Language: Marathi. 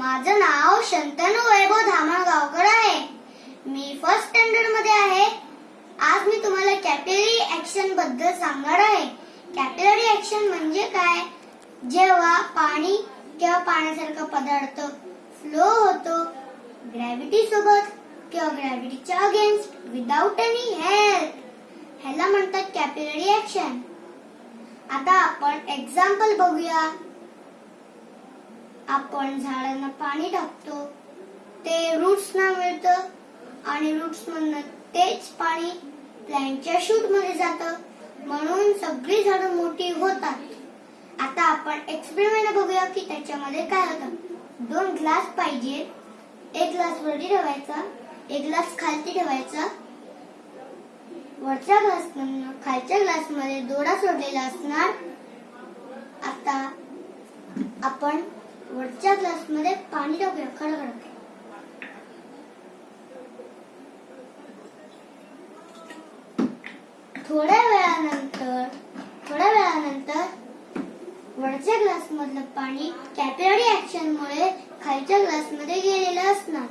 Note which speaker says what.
Speaker 1: माझं नाव शंतनू वैभव धामणगावकर आहे. मी फर्स्ट स्टँडर्डमध्ये आहे. आज मी तुम्हाला कॅपिलरी ऍक्शनबद्दल सांगणार आहे. कॅपिलरी ऍक्शन म्हणजे काय? जेव्हा पाणी किंवा पाण्यासारखा पदार्थ फ्लो होतो ग्रॅव्हिटी सोबत किंवा ग्रॅव्हिटीच्या अगेन्स्ट विदाउट एनी हेल्प ह्याला म्हणतात कॅपिलरी ऍक्शन आता आपण एक्झाम्पल बघूया. आपण झाडांना पाणी टाकतो. ते रूट्सना मिळतं आणि रूट्स मधनं तेच पाणी प्लॅनच्या शूटमध्ये जातं. म्हणून सगळी झाडं मोठी होतात. आता आपण एक्सपेरिमेंट बघूया की त्याच्यामध्ये काय होतं. दोन ग्लास पाहिजे. एक ग्लास वरती ठेवायचा. एक ग्लास खालती ठेवायचा. वरच्या ग्लास खालच्या ग्लासमध्ये दोडा सोडलेला असणार. आता आपण वरच्या ग्लासमध्ये पाणी टाकूया खडखड थोड्या वेळानंतर थोड्या वेळानंतर वरच्या ग्लास मधलं पाणी कॅपिलरी ऍक्शन मुळे खालच्या ग्लासमध्ये गेलेलं असणार.